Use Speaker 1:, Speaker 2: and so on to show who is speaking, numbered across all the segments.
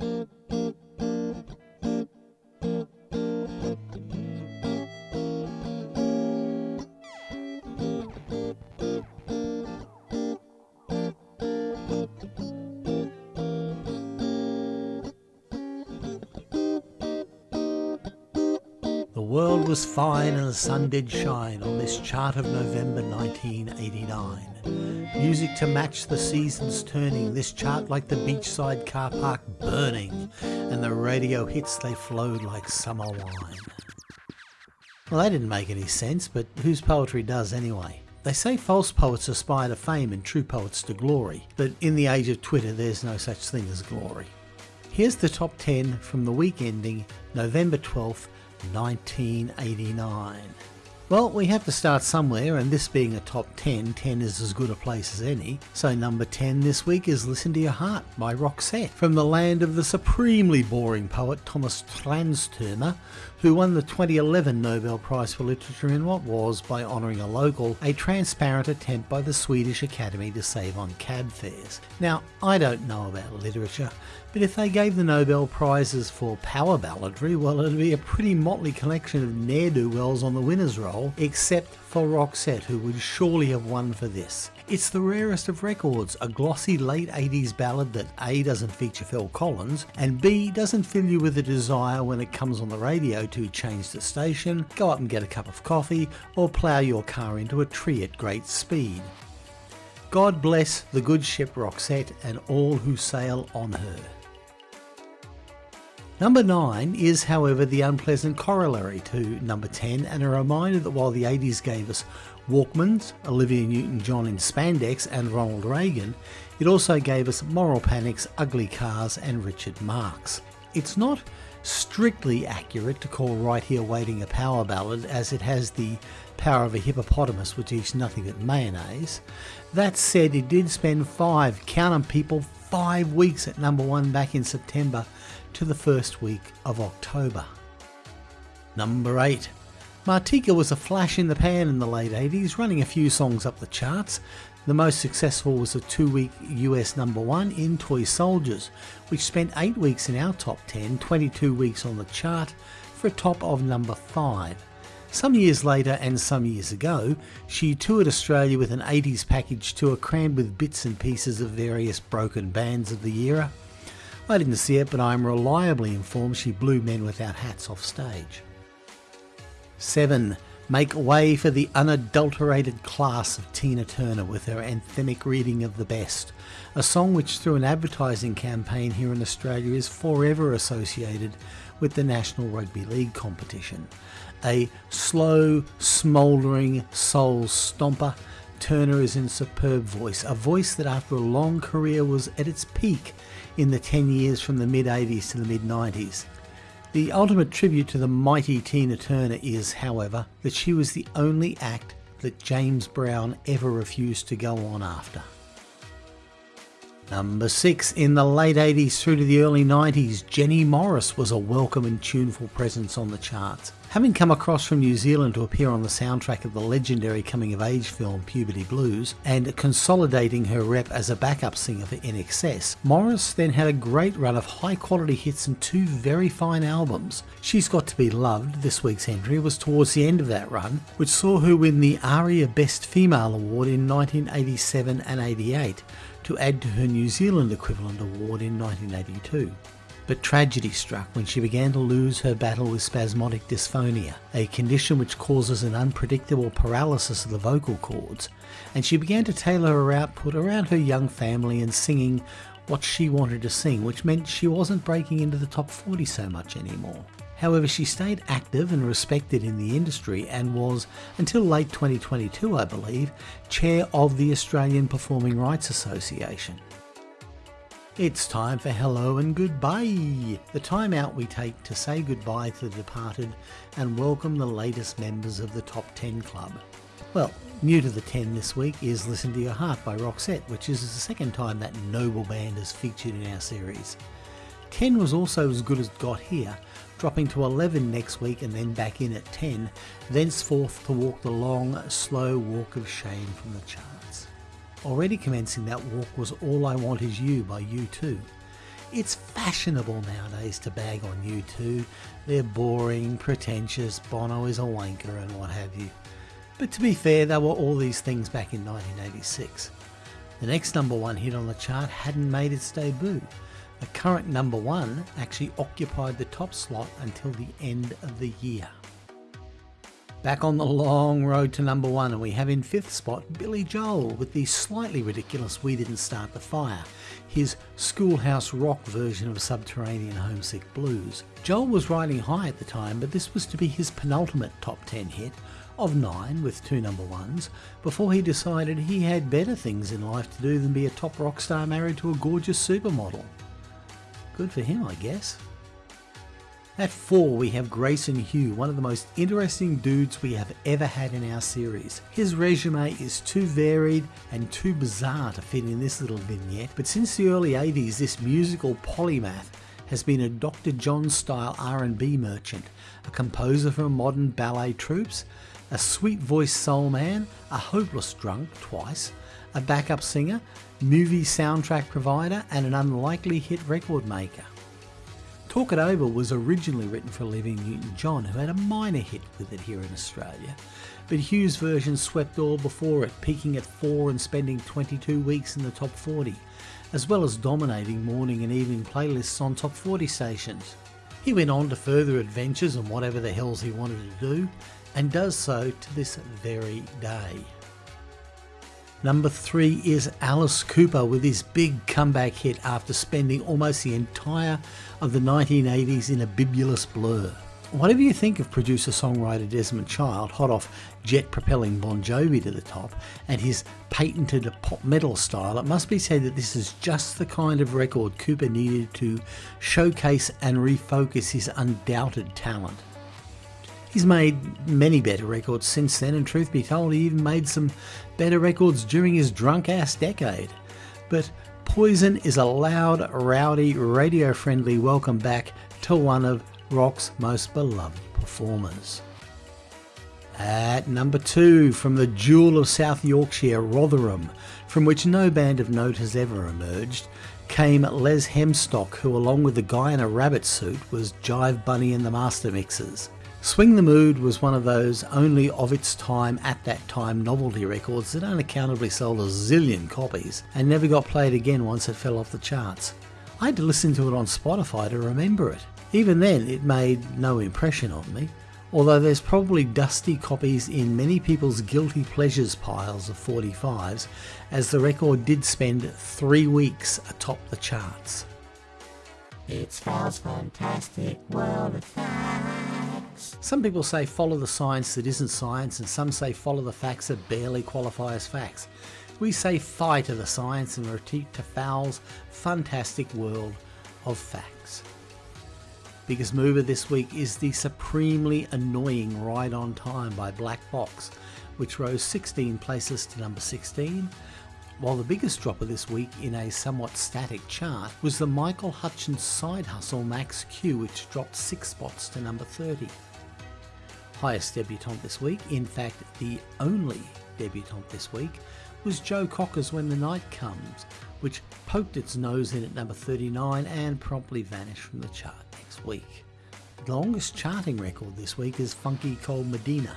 Speaker 1: world was fine and the sun did shine on this chart of November 1989. Music to match the seasons turning, this chart like the beachside car park burning, and the radio hits they flowed like summer wine. Well, that didn't make any sense, but whose poetry does anyway? They say false poets aspire to fame and true poets to glory, but in the age of Twitter, there's no such thing as glory. Here's the top 10 from the week ending November 12th, 1989. Well, we have to start somewhere, and this being a top 10, 10 is as good a place as any. So, number 10 this week is Listen to Your Heart by Roxette, from the land of the supremely boring poet Thomas Tranströmer, who won the 2011 Nobel Prize for Literature in what was, by honouring a local, a transparent attempt by the Swedish Academy to save on cab fares. Now, I don't know about literature, but if they gave the Nobel Prizes for power balladry, well, it'd be a pretty motley collection of ne'er-do-wells on the winner's roll, except for Roxette, who would surely have won for this. It's the rarest of records, a glossy late 80s ballad that A doesn't feature Phil Collins and B doesn't fill you with a desire when it comes on the radio to change the station, go up and get a cup of coffee or plough your car into a tree at great speed. God bless the good ship Roxette and all who sail on her. Number 9 is, however, the unpleasant corollary to number 10 and a reminder that while the 80s gave us Walkmans, Olivia Newton-John in spandex and Ronald Reagan, it also gave us Moral Panics, Ugly Cars and Richard Marx. It's not strictly accurate to call Right Here Waiting a power ballad as it has the power of a hippopotamus which eats nothing but mayonnaise. That said, it did spend five, count 'em people, five weeks at number one back in September to the first week of October. Number 8 Martika was a flash in the pan in the late 80s, running a few songs up the charts. The most successful was a two week US number one in Toy Soldiers, which spent 8 weeks in our top 10, 22 weeks on the chart, for a top of number 5. Some years later and some years ago, she toured Australia with an 80s package tour crammed with bits and pieces of various broken bands of the era. I didn't see it, but I'm reliably informed she blew men without hats off stage. 7. Make way for the unadulterated class of Tina Turner with her anthemic reading of The Best, a song which through an advertising campaign here in Australia is forever associated with the National Rugby League competition. A slow, smouldering soul stomper, Turner is in superb voice, a voice that after a long career was at its peak in the 10 years from the mid 80s to the mid 90s. The ultimate tribute to the mighty Tina Turner is, however, that she was the only act that James Brown ever refused to go on after. Number 6. In the late 80s through to the early 90s, Jenny Morris was a welcome and tuneful presence on the charts. Having come across from New Zealand to appear on the soundtrack of the legendary coming of age film Puberty Blues and consolidating her rep as a backup singer for INXS, Morris then had a great run of high quality hits and two very fine albums. She's Got to Be Loved, this week's entry, was towards the end of that run, which saw her win the ARIA Best Female Award in 1987 and 88 to add to her New Zealand equivalent award in 1982. But tragedy struck when she began to lose her battle with spasmodic dysphonia, a condition which causes an unpredictable paralysis of the vocal cords, and she began to tailor her output around her young family and singing what she wanted to sing, which meant she wasn't breaking into the top 40 so much anymore. However, she stayed active and respected in the industry and was, until late 2022 I believe, chair of the Australian Performing Rights Association. It's time for hello and goodbye, the time out we take to say goodbye to the departed and welcome the latest members of the Top 10 Club. Well, new to the 10 this week is Listen to Your Heart by Roxette, which is the second time that noble band has featured in our series. 10 was also as good as got here, dropping to 11 next week and then back in at 10, thenceforth to walk the long, slow walk of shame from the charts. Already commencing that walk was All I Want Is You by U2. It's fashionable nowadays to bag on U2. They're boring, pretentious, Bono is a wanker and what have you. But to be fair, they were all these things back in 1986. The next number one hit on the chart hadn't made its debut. The current number one actually occupied the top slot until the end of the year. Back on the long road to number one, and we have in fifth spot Billy Joel with the slightly ridiculous We Didn't Start the Fire, his schoolhouse rock version of Subterranean Homesick Blues. Joel was riding high at the time, but this was to be his penultimate top 10 hit of nine with two number ones before he decided he had better things in life to do than be a top rock star married to a gorgeous supermodel. Good for him, I guess. At 4 we have Grayson Hugh, one of the most interesting dudes we have ever had in our series. His resume is too varied and too bizarre to fit in this little vignette, but since the early 80s this musical polymath has been a Dr. John style R&B merchant, a composer for modern ballet troupes, a sweet voiced soul man, a hopeless drunk twice, a backup singer, movie soundtrack provider and an unlikely hit record maker. Talk It Over was originally written for Olivia Newton-John, who had a minor hit with it here in Australia, but Hugh's version swept all before it, peaking at 4 and spending 22 weeks in the top 40, as well as dominating morning and evening playlists on top 40 stations. He went on to further adventures and whatever the hells he wanted to do, and does so to this very day. Number three is Alice Cooper with his big comeback hit after spending almost the entire of the 1980s in a bibulous blur. Whatever you think of producer songwriter Desmond Child, hot off jet propelling Bon Jovi to the top, and his patented pop metal style, it must be said that this is just the kind of record Cooper needed to showcase and refocus his undoubted talent. He's made many better records since then, and truth be told, he even made some better records during his drunk ass decade. But Poison is a loud, rowdy, radio friendly welcome back to one of rock's most beloved performers. At number two, from the jewel of South Yorkshire, Rotherham, from which no band of note has ever emerged, came Les Hemstock, who, along with the guy in a rabbit suit, was Jive Bunny and the Master Mixers. Swing the Mood was one of those only of its time at that time novelty records that unaccountably sold a zillion copies and never got played again once it fell off the charts. I had to listen to it on Spotify to remember it. Even then, it made no impression on me, although there's probably dusty copies in many people's guilty pleasures piles of 45s, as the record did spend three weeks atop the charts.
Speaker 2: It's Val's fantastic world of facts.
Speaker 1: Some people say follow the science that isn't science, and some say follow the facts that barely qualify as facts. We say fi to the science and retreat to Fowl's fantastic world of facts. Biggest mover this week is the supremely annoying Ride on Time by Black Box, which rose 16 places to number 16 while the biggest dropper this week in a somewhat static chart was the Michael Hutchence side hustle Max Q, which dropped 6 spots to number 30. Highest debutante this week, in fact the only debutante this week, was Joe Cocker's When the Night Comes, which poked its nose in at number 39 and promptly vanished from the chart next week. The longest charting record this week is Funky Cold Medina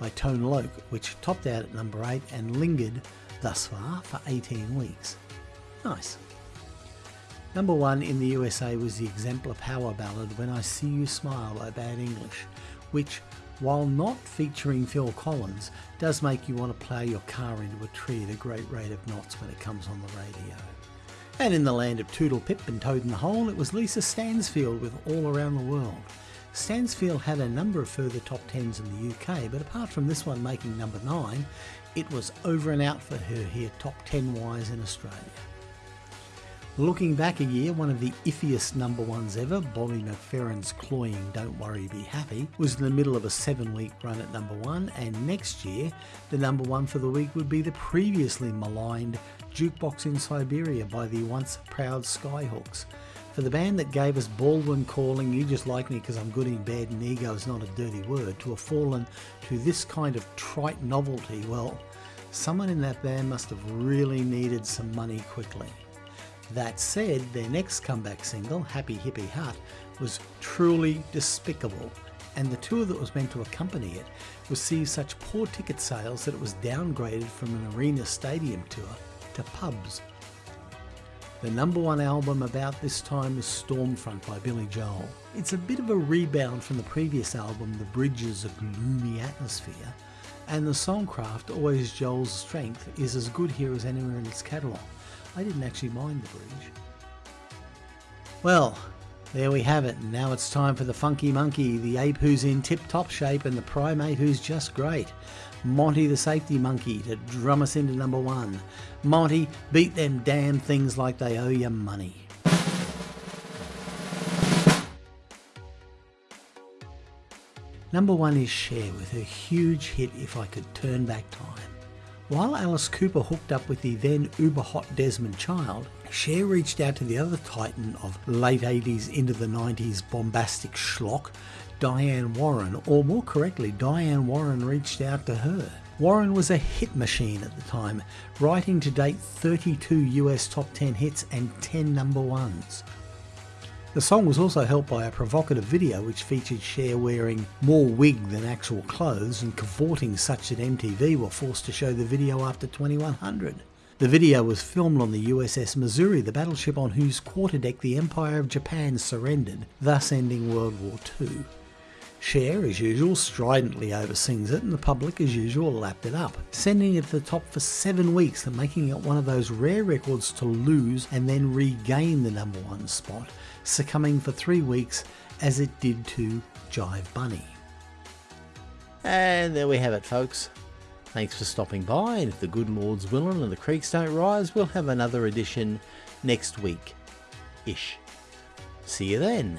Speaker 1: by Tone Loc, which topped out at number 8 and lingered thus far for 18 weeks. Nice. Number one in the USA was the exemplar power ballad When I See You Smile by Bad English, which, while not featuring Phil Collins, does make you want to plough your car into a tree at a great rate of knots when it comes on the radio. And in the land of Toodle Pip and Toad in the Hole, it was Lisa Stansfield with All Around the World. Stansfield had a number of further top tens in the UK, but apart from this one making number 9, it was over and out for her here, top 10 wise in Australia. Looking back a year, one of the iffiest number ones ever, Bobby McFerrin's cloying Don't Worry Be Happy, was in the middle of a seven week run at number one, and next year, the number one for the week would be the previously maligned Jukebox in Siberia by the once proud Skyhooks. For the band that gave us Balwyn calling You Just Like Me Because I'm Good in Bed and Ego is Not a Dirty Word to have fallen to this kind of trite novelty, well, someone in that band must have really needed some money quickly. That said, their next comeback single, Happy Hippie Hut, was truly despicable, and the tour that was meant to accompany it received such poor ticket sales that it was downgraded from an arena stadium tour to pubs. The number one album about this time was Stormfront by Billy Joel. It's a bit of a rebound from the previous album, The Bridges, a gloomy atmosphere, and the songcraft, always Joel's strength, is as good here as anywhere in its catalogue. I didn't actually mind the bridge. Well, there we have it. Now it's time for the funky monkey, the ape who's in tip top shape, and the primate who's just great. Monty the safety monkey to drum us into number one. Monty, beat them damn things like they owe you money. Number one is Cher with her huge hit If I Could Turn Back Time. While Alice Cooper hooked up with the then uber hot Desmond Child, Cher reached out to the other titan of late 80s into the 90s bombastic schlock, Diane Warren, or more correctly, Diane Warren reached out to her. Warren was a hit machine at the time, writing to date 32 US top 10 hits and 10 number ones. The song was also helped by a provocative video which featured Cher wearing more wig than actual clothes and cavorting such that MTV were forced to show the video after 2100. The video was filmed on the USS Missouri, the battleship on whose quarterdeck the Empire of Japan surrendered, thus ending World War II. Cher, as usual, stridently oversings it, and the public, as usual, lapped it up, sending it to the top for seven weeks and making it one of those rare records to lose and then regain the number one spot, succumbing for three weeks as it did to Jive Bunny. And there we have it, folks. Thanks for stopping by, and if the good Lord's willing and the creeks don't rise, we'll have another edition next week. Ish. See you then.